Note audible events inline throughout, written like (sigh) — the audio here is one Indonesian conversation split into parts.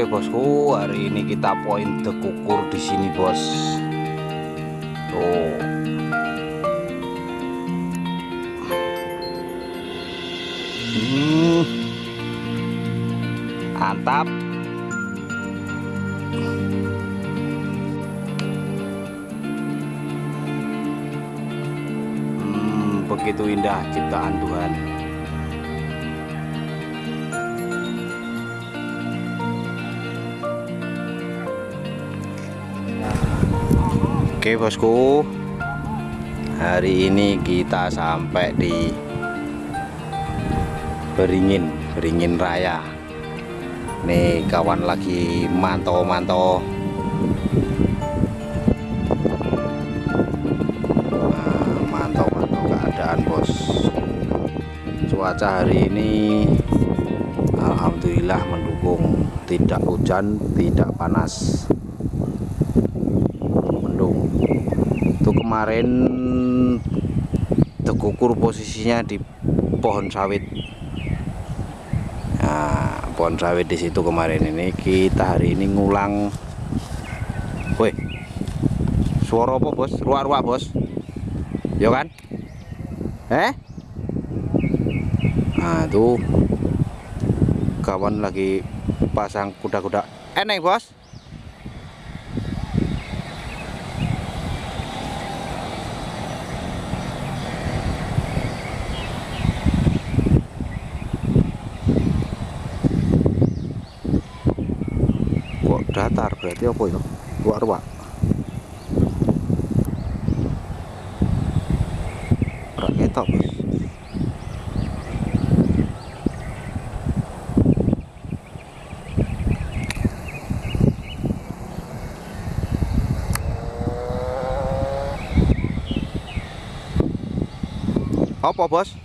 Oke bosku, hari ini kita poin dekukur di sini bos. Tuh. Hmm. Mantap. Hmm, begitu indah ciptaan Tuhan. Oke bosku. Hari ini kita sampai di Beringin Beringin Raya. Nih kawan lagi mantau-mantau. Nah, Mantau-mantau keadaan bos. Cuaca hari ini Alhamdulillah mendukung. Tidak hujan, tidak panas itu kemarin tekukur posisinya di pohon sawit. Nah pohon sawit di situ kemarin ini kita hari ini ngulang. Woi suara apa bos? Ruak-ruak bos. Ya kan? Eh? Nah itu kawan lagi pasang kuda-kuda. Eneng bos datar berarti apa ya ruak-ruak rak ketok apa bos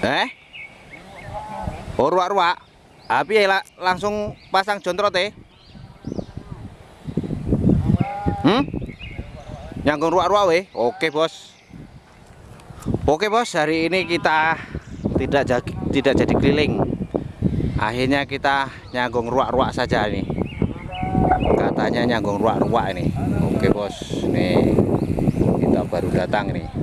Eh? Oh, ruak-ruak. Api ya langsung pasang jontrot eh. Hmm? Nyangkung ruak-ruak weh. Oke, Bos. Oke, Bos. Hari ini kita tidak jadi, tidak jadi keliling. Akhirnya kita nyanggung ruak-ruak saja ini. Katanya nyanggung ruak-ruak ini. Oke, Bos. Nih kita baru datang nih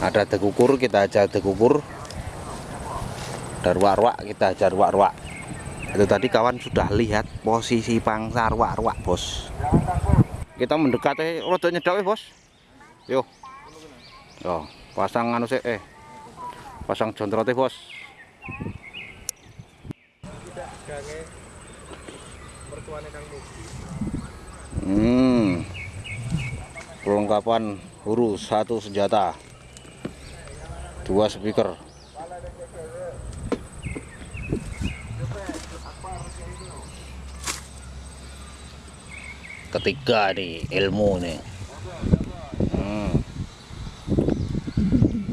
ada dekukur kita ajar dekukur. Dan ruak-ruak kita ajar ruak-ruak. Itu tadi kawan sudah lihat posisi pangsa ruak-ruak bos. Kita mendekat eh rodo nyedok eh bos. Yuk yo pasang anu eh pasang jontrot eh bos. Hmm. Perlengkapan huru satu senjata dua speaker. Ketiga nih ilmu nih hmm.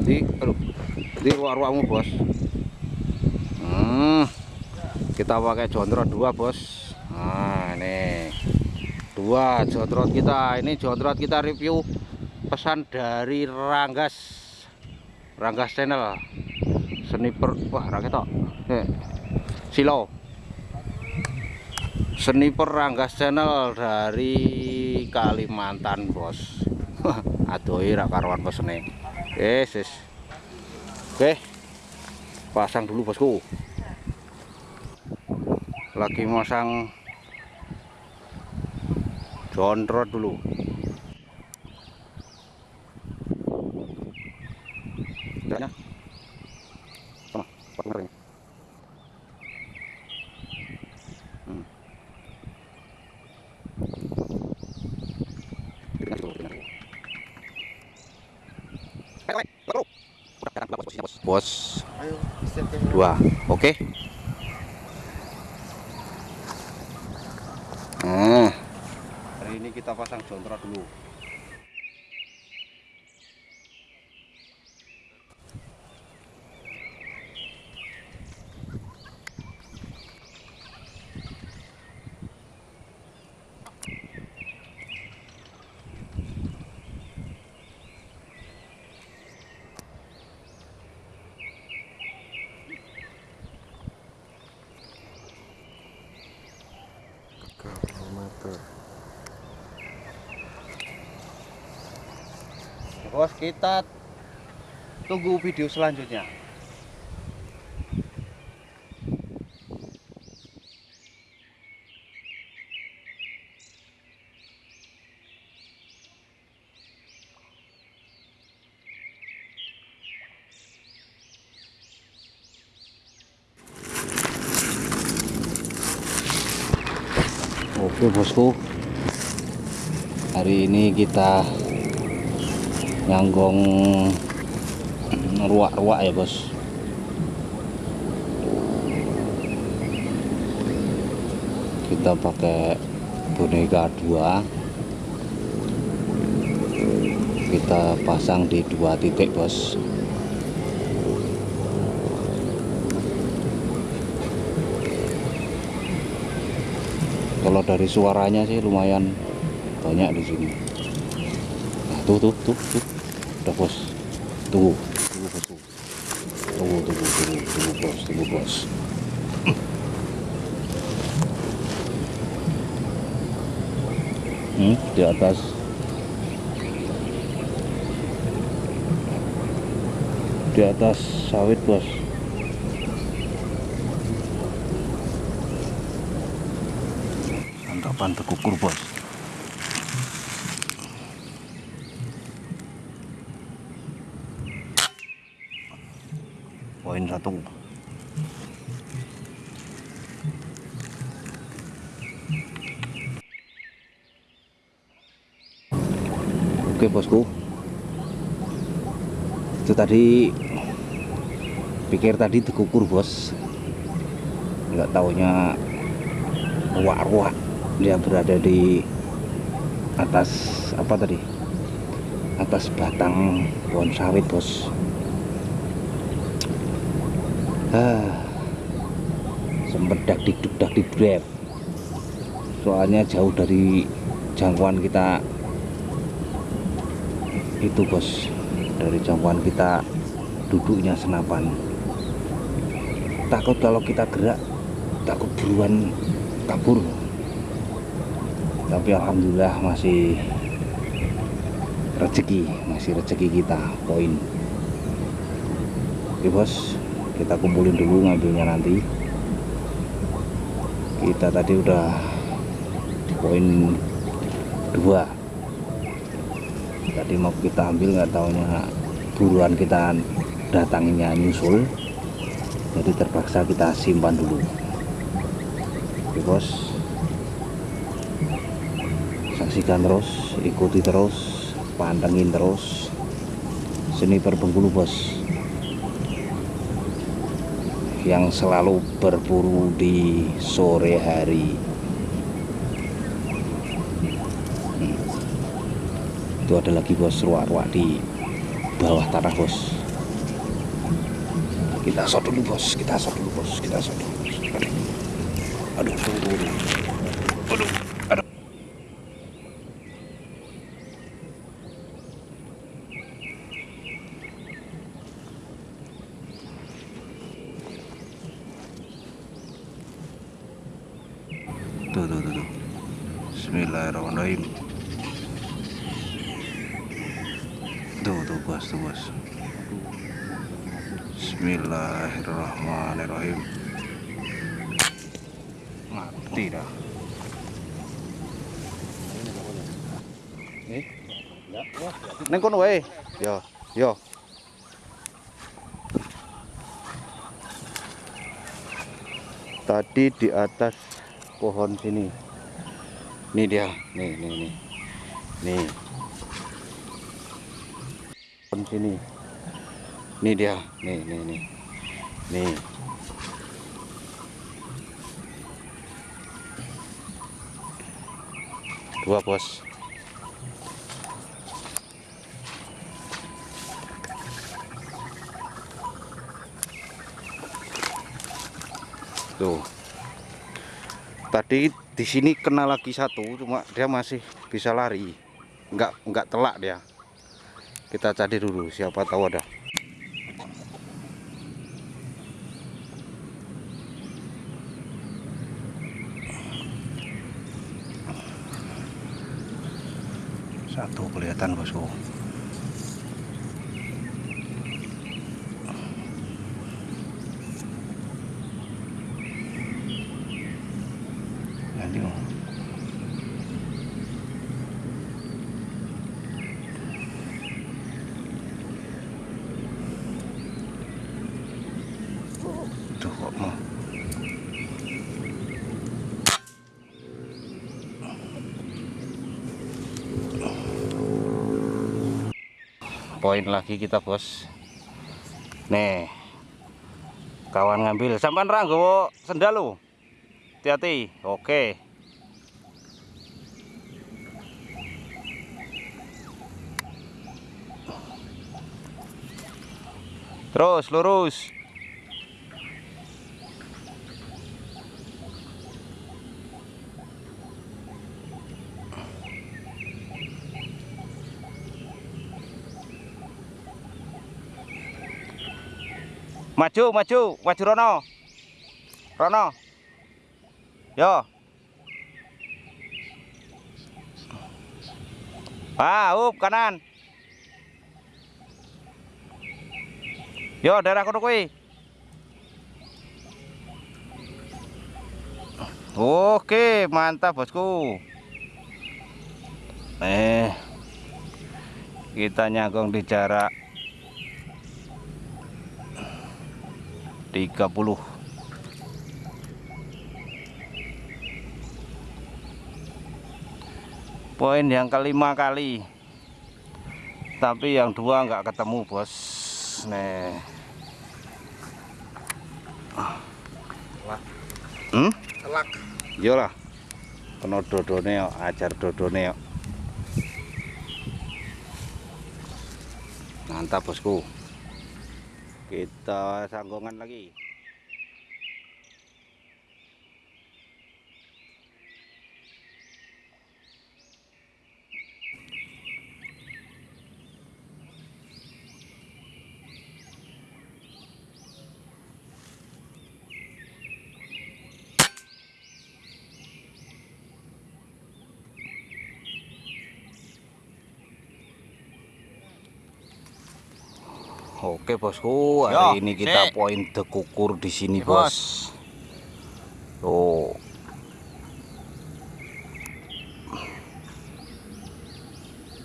di aduh. Di ruang-ruangmu bos. Hmm. kita pakai jontrot dua bos. Nah ini. Dua jontrot kita. Ini jontrot kita review pesan dari Ranggas Ranggas channel. Sniper wah rakyat tok. Silo. Sniper Ranggas channel dari Kalimantan bos. Aduh rak karuan pesene. Yes, yes. oke pasang dulu bosku. Lagi masang jontrot dulu Enggaknya. Sama, partner ini. Hmm. Bos. Dua. Oke. Okay. Nah. Hari ini kita pasang jontrot dulu. Bos kita tunggu video selanjutnya. Oke bosku. Hari ini kita Nyanggong Ruak-ruak ya bos. Kita pakai boneka dua. Kita pasang di dua titik bos. Kalau dari suaranya sih lumayan banyak di sini. Nah, tuh tuh tuh tuh udah bos tunggu. Tunggu bos tunggu tunggu tunggu tunggu, bos tunggu bos hmm, di atas. Di atas sawit bos santapan terkukur bos poin satu oke bosku. Itu tadi pikir tadi terkukur bos. Nggak taunya ruak-ruak. Dia berada di atas apa tadi? Atas batang pohon sawit bos. Ah, sempet dak dikduk dak soalnya jauh dari jangkauan kita itu bos. Dari jangkauan kita duduknya senapan. Takut kalau kita gerak takut buruan kabur. Tapi alhamdulillah masih rezeki masih rezeki kita poin. Oke bos. Kita kumpulin dulu ngambilnya nanti. Kita tadi udah poin dua tadi mau kita ambil nggak taunya buruan kita datanginya nyusul. Jadi terpaksa kita simpan dulu. Oke bos. Saksikan terus ikuti terus pantengin terus. Seni Bengkulu bos. Yang selalu berburu di sore hari hmm. Itu ada lagi bos. Ruak-ruak di bawah tanah bos. Kita shot dulu bos. Kita shot dulu bos. Kita shot dulu. Bos. aduh aduh aduh aduh. Aduh aduh. Tuh tuh tuh, tuh. Bismillahirrahmanirrahim tuh bos Bismillahirrahmanirrahim mati dah Neng kono wae. Yo, yo. Tadi di atas pohon sini. Ini dia, nih, nih, nih. Nih. Sini. Ini dia, nih, nih, nih. Nih. Dua, Bos. Tuh. Tadi di sini kena lagi satu, cuma dia masih bisa lari. Enggak enggak telak dia. Kita cari dulu siapa tahu ada. Satu kelihatan bosku. Poin lagi kita bos. Nih kawan ngambil. Sampan ranggo sendal lo hati-hati. Oke. Terus lurus Maju, maju, maju Rono. Rono. Yo. Ah, up kanan. Yo, daerah kono kuwi. Oke, mantap bosku. Eh. Kita nyagong di jarak 30 poin yang kelima kali. Tapi yang dua nggak ketemu bos. Nih. Hmm? telak. Iyalah kena dodone yuk ajar dodone yuk. Mantap bosku kita sanggongan lagi Oke bosku, hari Yo, ini kita si. poin dekukur di sini bos. bos. Tuh.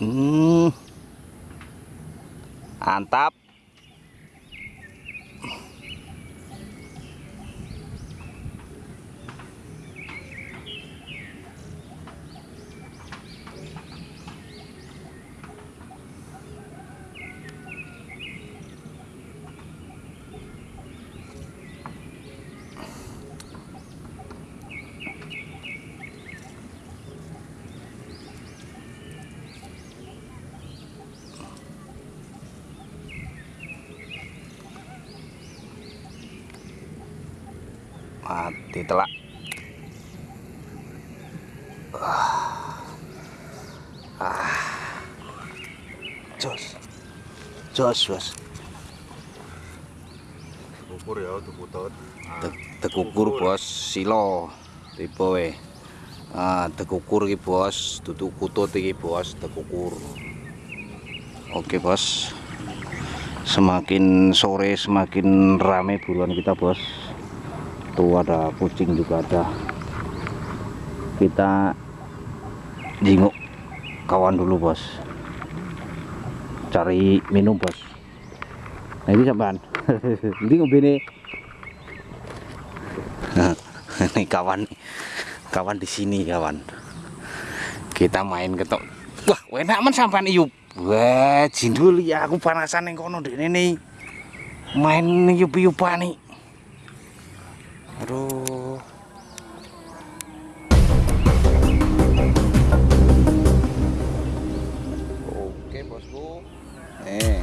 Hmm. Mantap. Mati telak. Ah. Jos. Jos bos tekukur ya tekutut Te tekukur bos. Silo. Tipe we. Ah tekukur iki bos. Tutu kutut iki bos. Tekukur oke bos. Semakin sore semakin rame buruan kita bos tuh ada kucing juga ada. Kita jinguk kawan dulu bos. Cari minum bos. Nah ini sampean. (laughs) Ini ngombe (laughs) ini. Kawan. Kawan di sini kawan. Kita main ketok. Wah enak man sampean iup. Wah jindul ya aku panasan yang kono ini main iup-iupan nih aduh. Oke bosku. Nih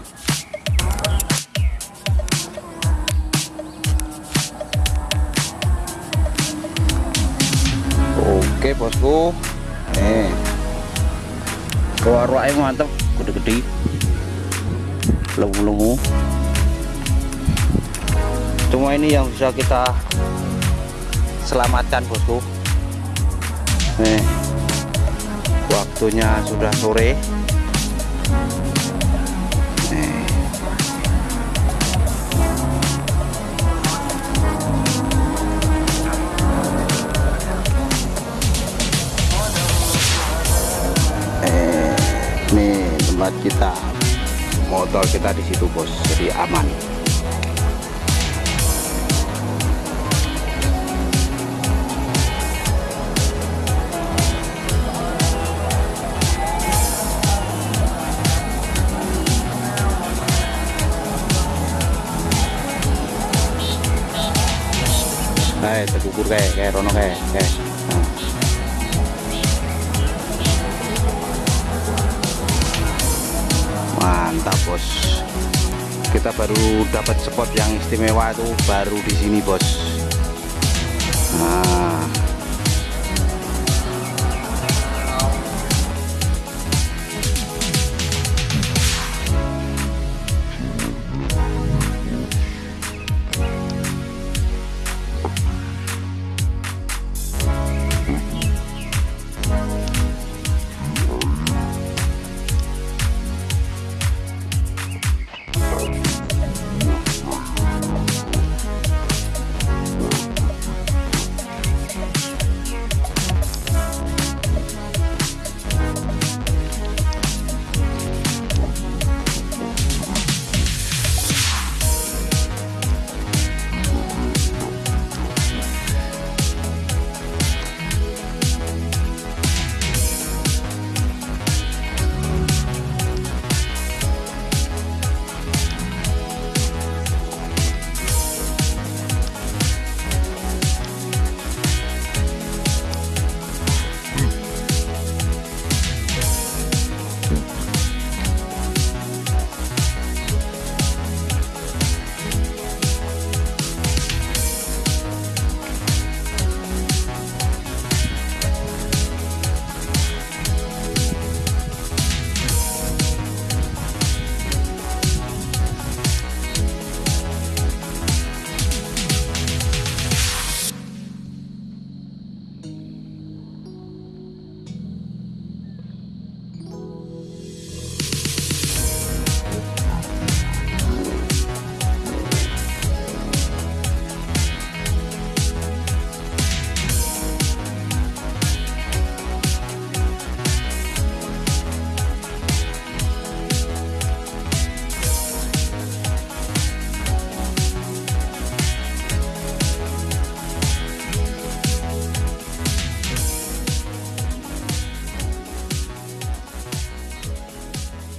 oke bosku. Nih keluar mantap gede-gede. Lemu-lemu cuma ini yang bisa kita selamatkan bosku nih waktunya sudah sore nih. Eh, nih tempat kita motor kita di situ bos jadi aman Tekukur kayak kayak rono kayak kayak. Mantap bos. Kita baru dapat spot yang istimewa itu baru di sini bos. Nah,